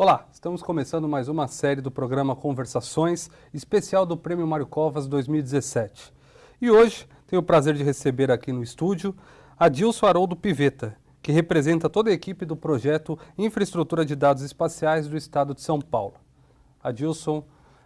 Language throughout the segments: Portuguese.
Olá, estamos começando mais uma série do programa Conversações, especial do Prêmio Mário Covas 2017. E hoje tenho o prazer de receber aqui no estúdio Adilson Haroldo Piveta, que representa toda a equipe do projeto Infraestrutura de Dados Espaciais do Estado de São Paulo. Adilson,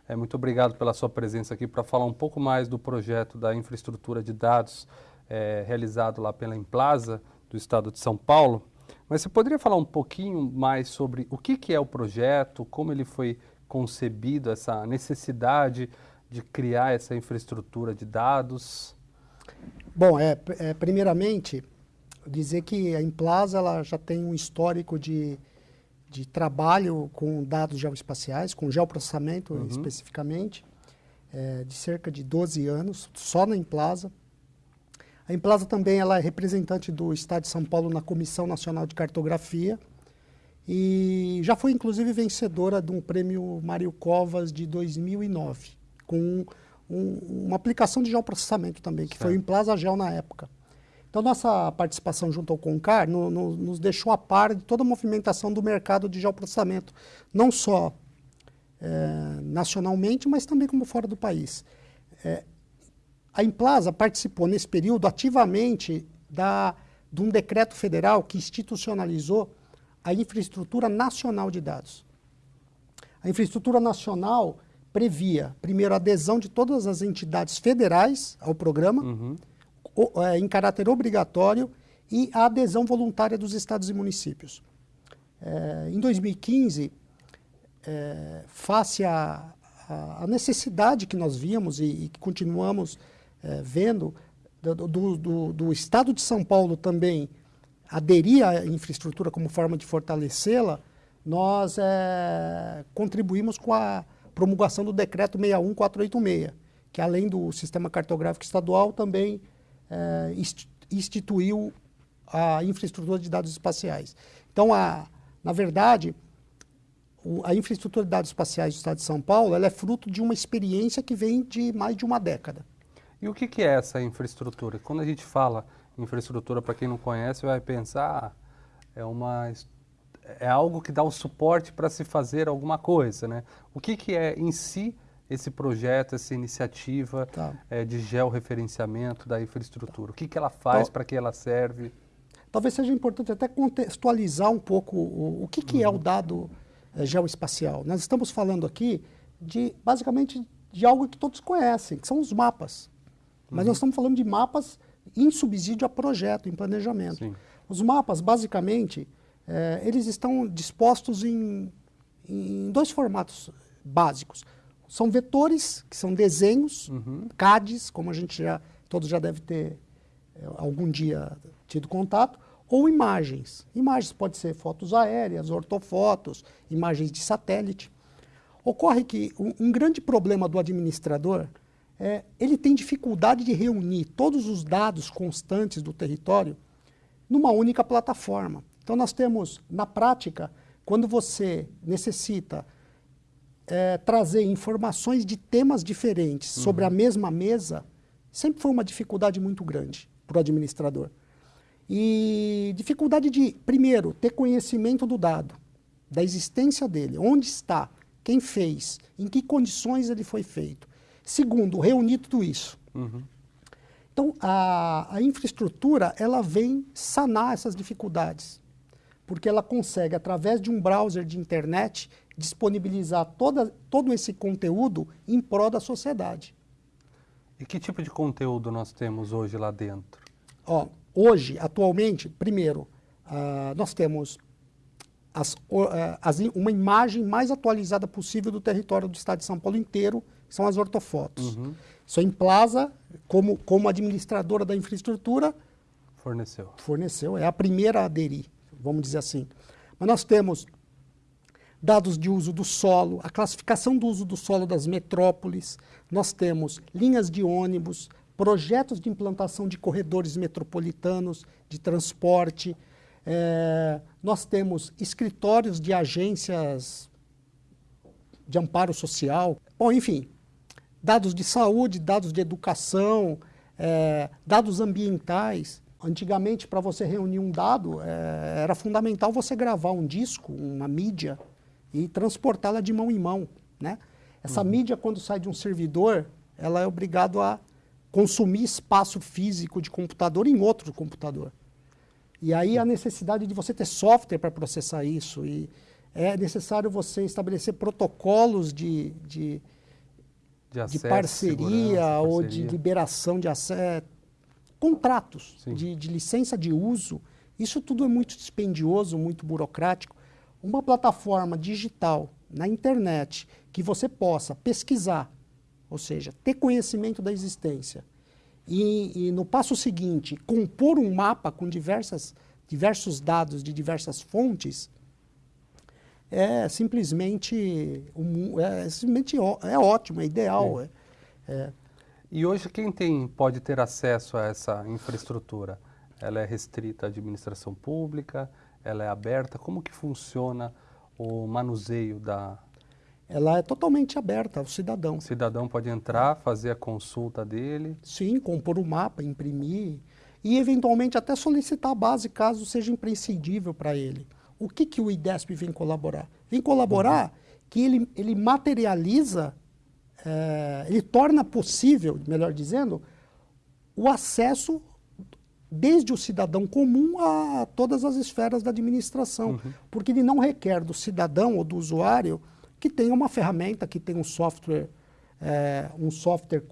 é, muito obrigado pela sua presença aqui para falar um pouco mais do projeto da infraestrutura de dados é, realizado lá pela Emplaza do Estado de São Paulo. Mas você poderia falar um pouquinho mais sobre o que, que é o projeto, como ele foi concebido, essa necessidade de criar essa infraestrutura de dados? Bom, é, é primeiramente dizer que a Implaza ela já tem um histórico de, de trabalho com dados geoespaciais, com geoprocessamento uhum. especificamente, é, de cerca de 12 anos, só na Implaza. A Implaza também ela é representante do Estado de São Paulo na Comissão Nacional de Cartografia e já foi inclusive vencedora de um prêmio Mário Covas de 2009, com um, uma aplicação de geoprocessamento também, que certo. foi o Implaza Gel na época. Então, nossa participação junto ao CONCAR no, no, nos deixou a par de toda a movimentação do mercado de geoprocessamento, não só é, nacionalmente, mas também como fora do país. É, a Implaza participou nesse período ativamente da, de um decreto federal que institucionalizou a infraestrutura nacional de dados. A infraestrutura nacional previa, primeiro, a adesão de todas as entidades federais ao programa, uhum. o, é, em caráter obrigatório, e a adesão voluntária dos estados e municípios. É, em 2015, é, face à necessidade que nós víamos e, e que continuamos é, vendo do, do, do, Estado de São Paulo também aderir à infraestrutura como forma de fortalecê-la, nós é, contribuímos com a promulgação do decreto 61486, que além do sistema cartográfico estadual também é, instituiu a infraestrutura de dados espaciais. Então, a, na verdade, a infraestrutura de dados espaciais do Estado de São Paulo ela é fruto de uma experiência que vem de mais de uma década. E o que, que é essa infraestrutura? Quando a gente fala infraestrutura, para quem não conhece, vai pensar, ah, é, uma, é algo que dá o suporte para se fazer alguma coisa, né? O que, que é em si esse projeto, essa iniciativa tá. é, de georreferenciamento da infraestrutura? Tá. O que, que ela faz, para que ela serve? Talvez seja importante até contextualizar um pouco o, o que, que uhum. é o uhum. dado é, geoespacial. Nós estamos falando aqui de, basicamente, de algo que todos conhecem, que são os mapas. Mas nós estamos falando de mapas em subsídio a projeto, em planejamento. Sim. Os mapas, basicamente, é, eles estão dispostos em, em dois formatos básicos. São vetores, que são desenhos, uhum. CADs, como a gente já, todos já deve ter é, algum dia tido contato, ou imagens. Imagens pode ser fotos aéreas, ortofotos, imagens de satélite. Ocorre que um, um grande problema do administrador é, ele tem dificuldade de reunir todos os dados constantes do território numa única plataforma. Então nós temos, na prática, quando você necessita é, trazer informações de temas diferentes uhum. sobre a mesma mesa, sempre foi uma dificuldade muito grande para o administrador. E dificuldade de, primeiro, ter conhecimento do dado, da existência dele, onde está, quem fez, em que condições ele foi feito. Segundo, reunir tudo isso. Uhum. Então, a, a infraestrutura, ela vem sanar essas dificuldades, porque ela consegue, através de um browser de internet, disponibilizar toda, todo esse conteúdo em prol da sociedade. E que tipo de conteúdo nós temos hoje lá dentro? Ó, hoje, atualmente, primeiro, uh, nós temos as, uh, as, uma imagem mais atualizada possível do território do estado de São Paulo inteiro, são as ortofotos. Uhum. Isso a Implaza, como, como administradora da infraestrutura, forneceu. Forneceu, é a primeira a aderir, vamos dizer assim. Mas nós temos dados de uso do solo, a classificação do uso do solo das metrópoles, nós temos linhas de ônibus, projetos de implantação de corredores metropolitanos de transporte, é, nós temos escritórios de agências de amparo social, bom, enfim, dados de saúde, dados de educação, é, dados ambientais. Antigamente, para você reunir um dado, é, era fundamental você gravar um disco, uma mídia, e transportá-la de mão em mão. Né? Essa uhum. mídia, quando sai de um servidor, ela é obrigada a consumir espaço físico de computador em outro computador. E aí a necessidade de você ter software para processar isso. E é necessário você estabelecer protocolos de, de, de, acesso, de parceria ou parceria. de liberação de acesso, contratos de, de licença de uso. Isso tudo é muito dispendioso, muito burocrático. Uma plataforma digital na internet que você possa pesquisar, ou seja, ter conhecimento da existência, e, e no passo seguinte, compor um mapa com diversas, diversos dados de diversas fontes, é simplesmente, um, é, simplesmente é ótimo, é ideal. É, é. E hoje quem tem, pode ter acesso a essa infraestrutura? Ela é restrita à administração pública? Ela é aberta? Como que funciona o manuseio da... Ela é totalmente aberta ao cidadão. O cidadão pode entrar, fazer a consulta dele? Sim, compor o mapa, imprimir e eventualmente até solicitar a base caso seja imprescindível para ele. O que, que o IDESP vem colaborar? Vem colaborar uhum. que ele, ele materializa, é, ele torna possível, melhor dizendo, o acesso desde o cidadão comum a todas as esferas da administração, uhum. porque ele não requer do cidadão ou do usuário que tenha uma ferramenta, que tenha um software, é, um software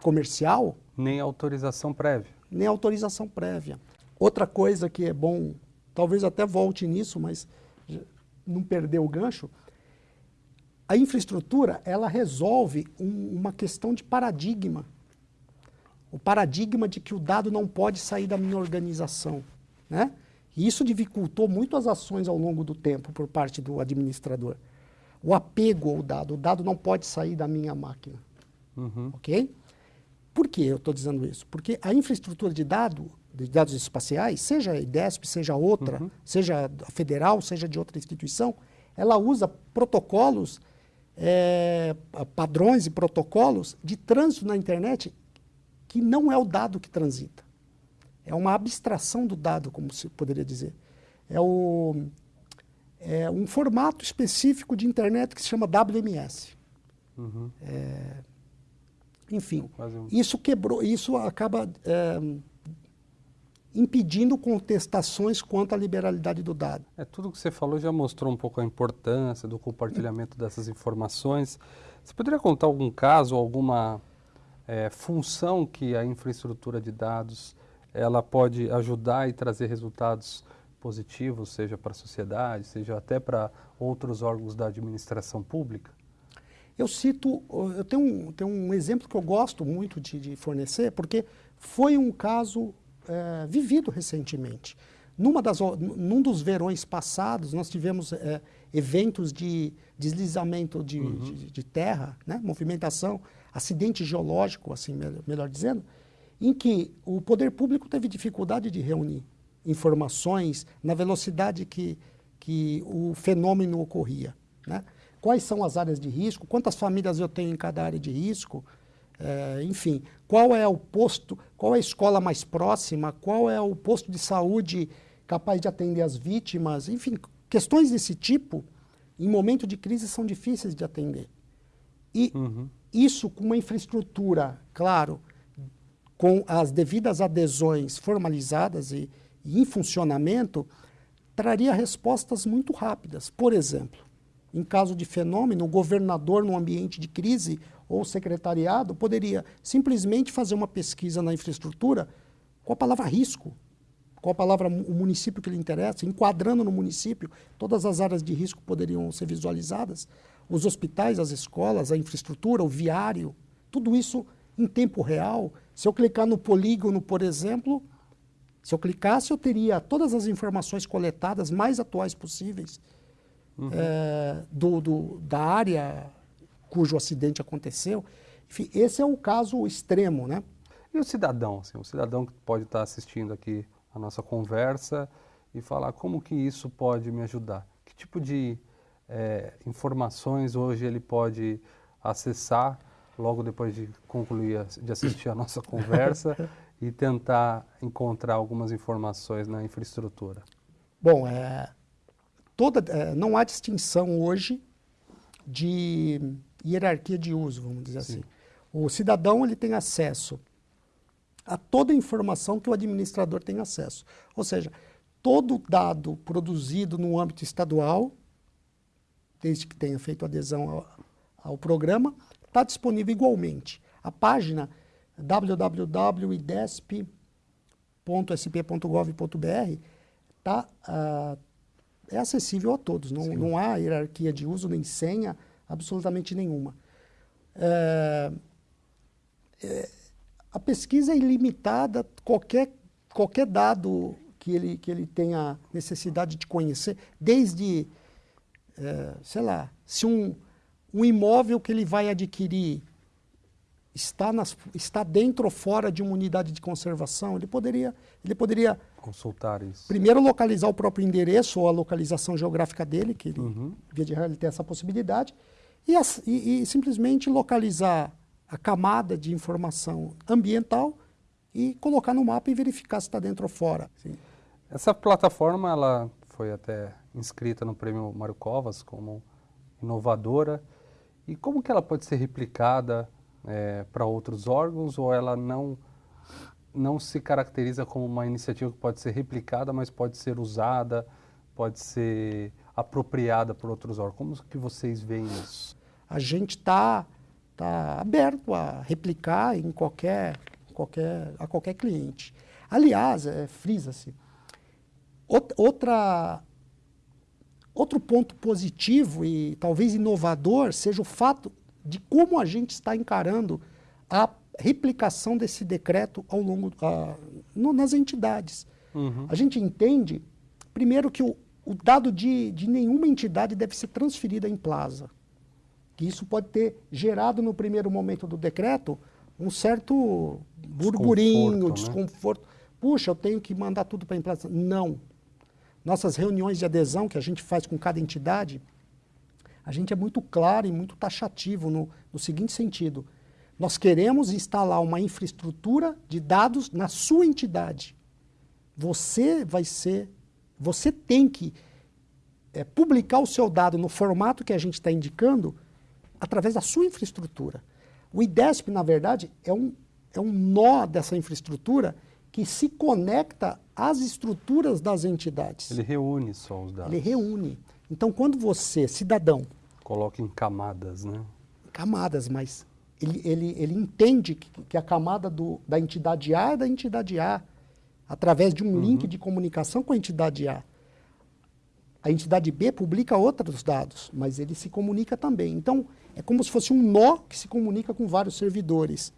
comercial. Nem autorização prévia. Nem autorização prévia. Outra coisa que é bom, talvez até volte nisso, mas não perder o gancho, a infraestrutura ela resolve um, uma questão de paradigma o paradigma de que o dado não pode sair da minha organização. Né? E isso dificultou muito as ações ao longo do tempo por parte do administrador. O apego ao dado. O dado não pode sair da minha máquina. Uhum. Ok? Por que eu estou dizendo isso? Porque a infraestrutura de, dado, de dados espaciais, seja a IDESP, seja outra, uhum. seja a federal, seja de outra instituição, ela usa protocolos, é, padrões e protocolos de trânsito na internet que não é o dado que transita. É uma abstração do dado, como se poderia dizer. É, o, é um formato específico de internet que se chama WMS. Uhum. É, enfim, um... isso quebrou, isso acaba é, impedindo contestações quanto à liberalidade do dado. É, tudo que você falou já mostrou um pouco a importância do compartilhamento dessas informações. Você poderia contar algum caso, alguma é, função que a infraestrutura de dados ela pode ajudar e trazer resultados positivos, seja para a sociedade, seja até para outros órgãos da administração pública? Eu cito, eu tenho um, tenho um exemplo que eu gosto muito de, de fornecer, porque foi um caso é, vivido recentemente. Numa das, num dos verões passados, nós tivemos é, eventos de deslizamento de, uhum. de, de terra, né? movimentação acidente geológico, assim melhor dizendo, em que o poder público teve dificuldade de reunir informações na velocidade que, que o fenômeno ocorria. Né? Quais são as áreas de risco, quantas famílias eu tenho em cada área de risco, é, enfim, qual é o posto, qual é a escola mais próxima, qual é o posto de saúde capaz de atender as vítimas, enfim, questões desse tipo, em momento de crise, são difíceis de atender. E uhum. Isso com uma infraestrutura, claro, com as devidas adesões formalizadas e, e em funcionamento, traria respostas muito rápidas. Por exemplo, em caso de fenômeno, o governador, no ambiente de crise, ou secretariado, poderia simplesmente fazer uma pesquisa na infraestrutura com a palavra risco, com a palavra o município que lhe interessa, enquadrando no município, todas as áreas de risco poderiam ser visualizadas os hospitais, as escolas, a infraestrutura, o viário, tudo isso em tempo real. Se eu clicar no polígono, por exemplo, se eu clicasse, eu teria todas as informações coletadas mais atuais possíveis uhum. é, do, do, da área cujo acidente aconteceu. Enfim, esse é o caso extremo, né? E o cidadão, assim, o cidadão que pode estar assistindo aqui a nossa conversa e falar como que isso pode me ajudar? Que tipo de é, informações hoje ele pode acessar logo depois de concluir, de assistir a nossa conversa e tentar encontrar algumas informações na infraestrutura? Bom, é, toda, é, não há distinção hoje de hierarquia de uso, vamos dizer Sim. assim. O cidadão ele tem acesso a toda a informação que o administrador tem acesso. Ou seja, todo dado produzido no âmbito estadual, desde que tenha feito adesão ao, ao programa, está disponível igualmente. A página www.idesp.sp.gov.br tá, uh, é acessível a todos, não, não há hierarquia de uso nem senha absolutamente nenhuma. É, é, a pesquisa é ilimitada, qualquer, qualquer dado que ele, que ele tenha necessidade de conhecer, desde, é, sei lá, se um, um imóvel que ele vai adquirir está, nas, está dentro ou fora de uma unidade de conservação, ele poderia, ele poderia consultar isso. Primeiro localizar o próprio endereço ou a localização geográfica dele, que ele, uhum. via de regra ele tem essa possibilidade, e, e, e, simplesmente localizar a camada de informação ambiental e colocar no mapa e verificar se está dentro ou fora. Sim. Essa plataforma ela foi até inscrita no Prêmio Mário Covas como inovadora. E como que ela pode ser replicada é, para outros órgãos ou ela não não se caracteriza como uma iniciativa que pode ser replicada, mas pode ser usada, pode ser apropriada por outros órgãos. Como que vocês veem isso? A gente está tá aberto a replicar em qualquer, qualquer, a qualquer cliente. Aliás, é, frisa-se, outra, outro ponto positivo e talvez inovador seja o fato de como a gente está encarando a replicação desse decreto ao longo no, nas entidades. Uhum. A gente entende, primeiro, que o, o dado de, de nenhuma entidade deve ser transferido em plaza. Que isso pode ter gerado no primeiro momento do decreto um certo burburinho, desconforto. Né? desconforto. Puxa, eu tenho que mandar tudo para a plaza. Não. Nossas reuniões de adesão que a gente faz com cada entidade, a gente é muito claro e muito taxativo no, no seguinte sentido nós queremos instalar uma infraestrutura de dados na sua entidade. Você vai ser, você tem que é, publicar o seu dado no formato que a gente está indicando através da sua infraestrutura. O IDESP, na verdade, é um, é um nó dessa infraestrutura que se conecta às estruturas das entidades. Ele reúne só os dados. Ele reúne. Então, quando você, cidadão... Coloca em camadas, né? Camadas, mas ele, ele, ele entende que, que a camada do, da entidade A é da entidade A, através de um uhum. link de comunicação com a entidade A. A entidade B publica outros dados, mas ele se comunica também. Então, é como se fosse um nó que se comunica com vários servidores.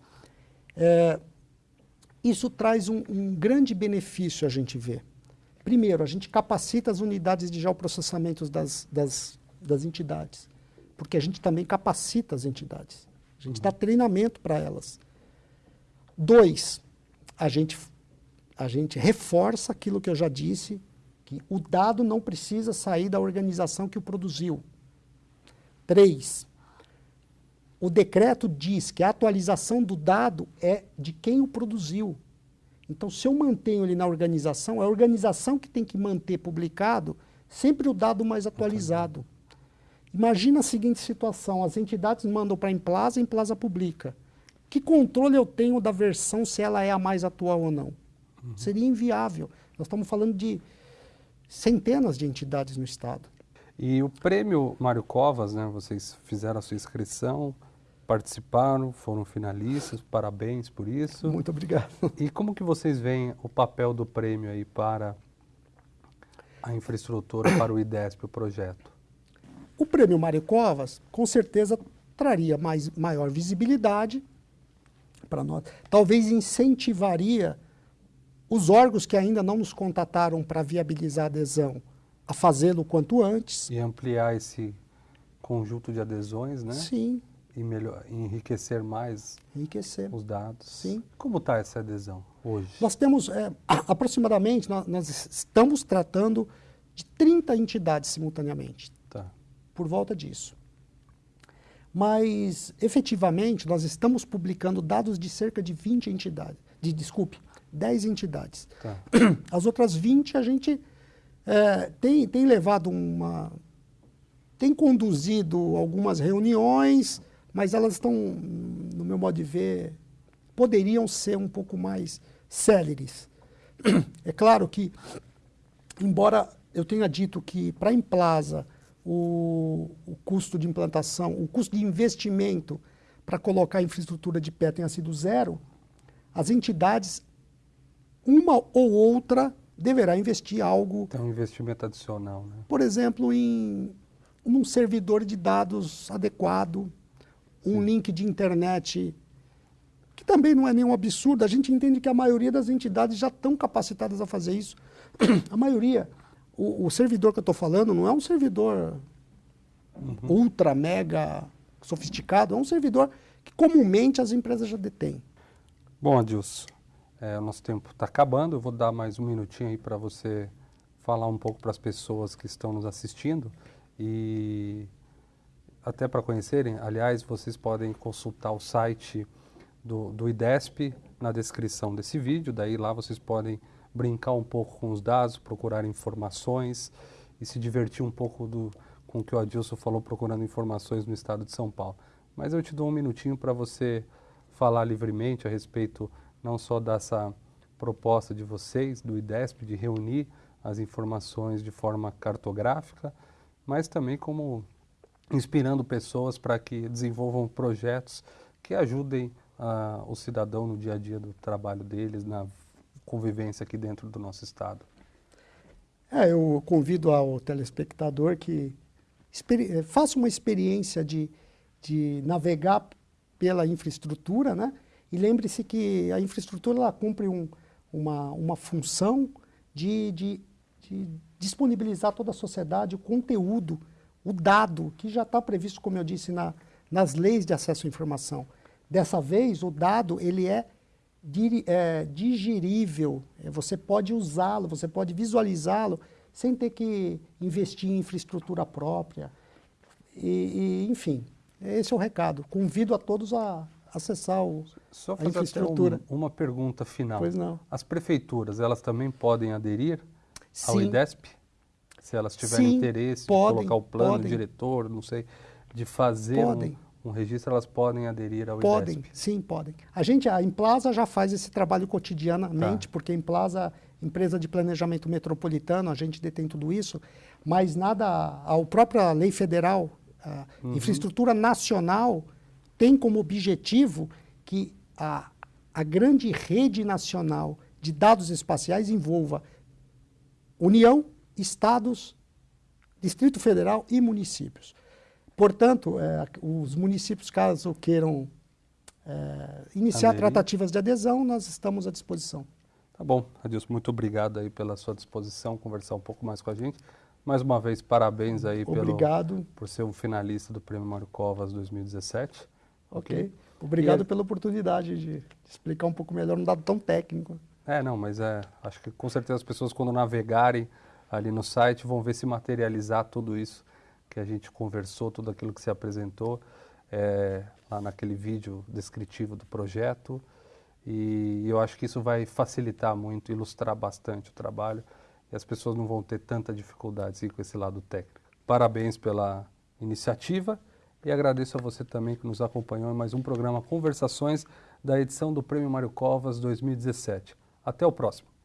É, isso traz um, um, grande benefício, a gente vê. Primeiro, a gente capacita as unidades de geoprocessamento das, das, das entidades, porque a gente também capacita as entidades. A gente dá treinamento para elas. Dois, a gente, a gente reforça aquilo que eu já disse, que o dado não precisa sair da organização que o produziu. Três, o decreto diz que a atualização do dado é de quem o produziu. Então, se eu mantenho ele na organização, é a organização que tem que manter publicado sempre o dado mais atualizado. Imagina a seguinte situação, as entidades mandam para a Emplaza, a Emplaza publica. Que controle eu tenho da versão se ela é a mais atual ou não? Uhum. Seria inviável. Nós estamos falando de centenas de entidades no Estado. E o prêmio Mário Covas, né, vocês fizeram a sua inscrição, participaram, foram finalistas, parabéns por isso. Muito obrigado. E como que vocês veem o papel do prêmio aí para a infraestrutura, para o IDESP, o projeto? O prêmio Mário Covas, com certeza, traria mais, maior visibilidade para nós. Talvez incentivaria os órgãos que ainda não nos contataram para viabilizar a adesão a fazê-lo quanto antes. E ampliar esse conjunto de adesões, né? Sim. E melhor, enriquecer mais enriquecer. os dados. Sim. Como está essa adesão hoje? Nós temos, é, aproximadamente, nós, nós, estamos tratando de 30 entidades simultaneamente por volta disso. Mas, efetivamente, nós estamos publicando dados de cerca de 20 entidades, de, desculpe, 10 entidades. Tá. As outras 20 a gente é, tem, tem levado uma. tem conduzido algumas reuniões, mas elas estão, no meu modo de ver, poderiam ser um pouco mais céleres. É claro que, embora eu tenha dito que para a Implaza o, o custo de implantação, o custo de investimento para colocar a infraestrutura de pé tenha sido zero, as entidades, uma ou outra, deverá investir algo. Tem um investimento adicional, né? Por exemplo, em um servidor de dados adequado, um Sim. link de internet, que também não é nenhum absurdo. A gente entende que a maioria das entidades já estão capacitadas a fazer isso. a maioria. O, o servidor que eu estou falando não é um servidor uhum. ultra, mega sofisticado, é um servidor que comumente as empresas já detêm. Bom, Adilson, é, o nosso tempo está acabando. Eu vou dar mais um minutinho aí para você falar um pouco para as pessoas que estão nos assistindo e até para conhecerem. Aliás, vocês podem consultar o site do, do IDESP na descrição desse vídeo. Daí lá vocês podem brincar um pouco com os dados, procurar informações e se divertir um pouco do, com o que o Adilson falou procurando informações no estado de São Paulo. Mas eu te dou um minutinho para você falar livremente a respeito não só dessa proposta de vocês, do IDESP, de reunir as informações de forma cartográfica, mas também como inspirando pessoas para que desenvolvam projetos que ajudem uh, o cidadão no dia a dia do trabalho deles, na convivência aqui dentro do nosso estado. É, eu convido ao telespectador que eh, faça uma experiência de, de navegar pela infraestrutura, né? E lembre-se que a infraestrutura ela cumpre um, uma, uma função de, de, de disponibilizar a toda a sociedade o conteúdo, o dado, que já está previsto, como eu disse, na, nas leis de acesso à informação. Dessa vez, o dado ele é, é digerível, é, você pode usá-lo, você pode visualizá-lo sem ter que investir em infraestrutura própria. E, e, enfim, esse é o recado. Convido a todos a acessar o, Só a infraestrutura. Um, uma pergunta final. Pois não. As prefeituras, elas também podem aderir Sim. ao IDESP? Se elas tiverem Sim, interesse podem, de colocar o plano, podem. diretor, não sei, de fazer um, um, registro, elas podem aderir ao podem, IDESP? Sim, podem. A gente, a Implaza já faz esse trabalho cotidianamente, tá. porque a Implaza empresa de planejamento metropolitano, a gente detém tudo isso, mas nada, a própria lei federal, a uhum. infraestrutura nacional tem como objetivo que a, a grande rede nacional de dados espaciais envolva União, estados, Distrito Federal e municípios. Portanto, é, os municípios, caso queiram é, iniciar Aderir. tratativas de adesão, nós estamos à disposição. Tá bom, Adilson, muito obrigado aí pela sua disposição, conversar um pouco mais com a gente. Mais uma vez, parabéns aí Obrigado. Pelo, por ser um finalista do Prêmio Mário Covas 2017. Ok. okay. Obrigado e pela oportunidade de explicar um pouco melhor um dado tão técnico. É, não, mas é, acho que com certeza as pessoas quando navegarem ali no site vão ver se materializar tudo isso que a gente conversou, tudo aquilo que se apresentou é, lá naquele vídeo descritivo do projeto. E eu acho que isso vai facilitar muito, ilustrar bastante o trabalho e as pessoas não vão ter tanta dificuldade assim, com esse lado técnico. Parabéns pela iniciativa e agradeço a você também que nos acompanhou em mais um programa Conversações da edição do Prêmio Mário Covas 2017. Até o próximo.